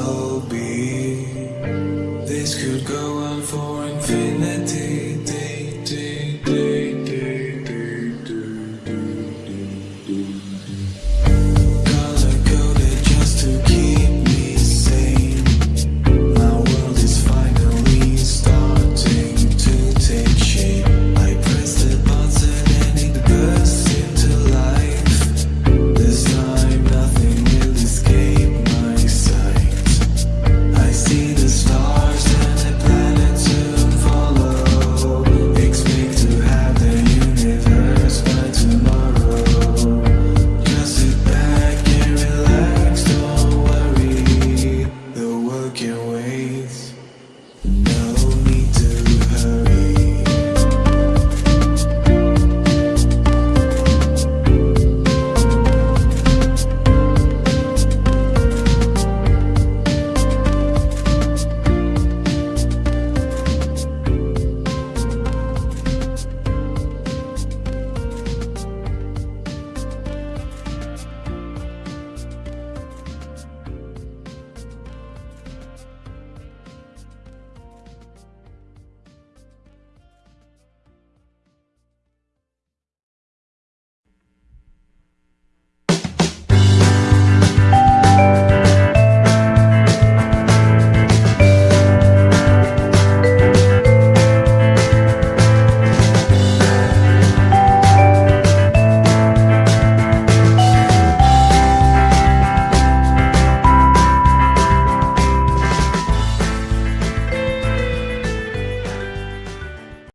soul.